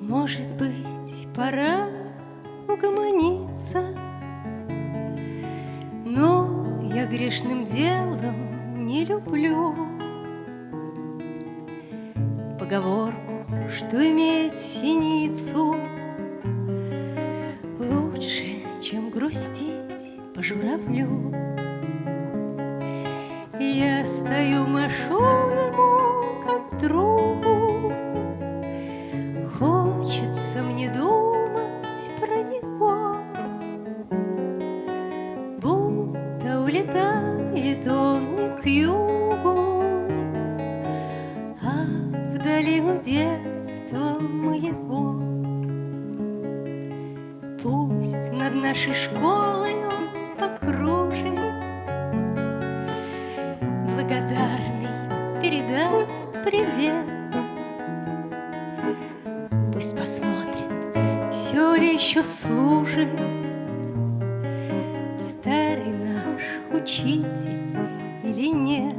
Может быть, пора угомониться, Но я грешным делом не люблю Поговорку, что иметь синицу Лучше, чем грустить по журавлю. Я стою, машу ему, как другу, Хочется мне думать про него, Будто улетает он не к югу, А в долину детства моего. Пусть над нашей школой он покружит, Благодарный передаст привет. Пусть посмотрит, все ли еще служит Старый наш учитель или нет.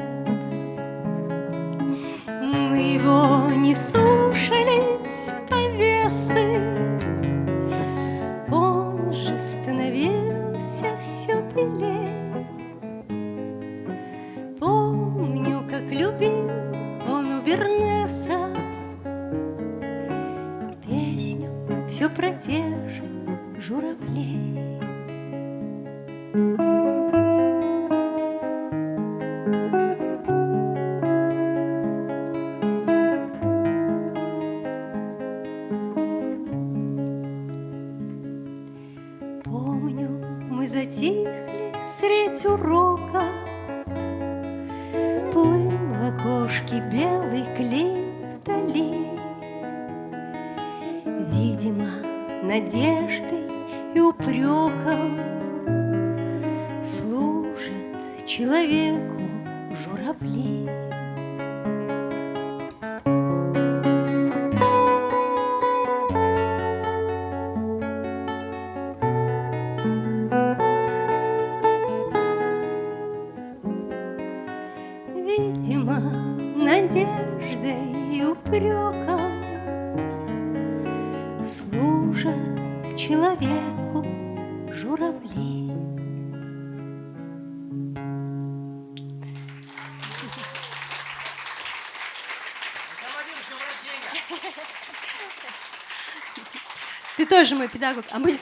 Мы его не слушались все про те же журавлей. Помню, мы затихли средь урока Плыл в окошке белый клин Видимо, надеждой и упреком Служат человеку журавли. Видимо, надеждой и упреком Служат человеку журавли. Ты тоже мой педагог, а мы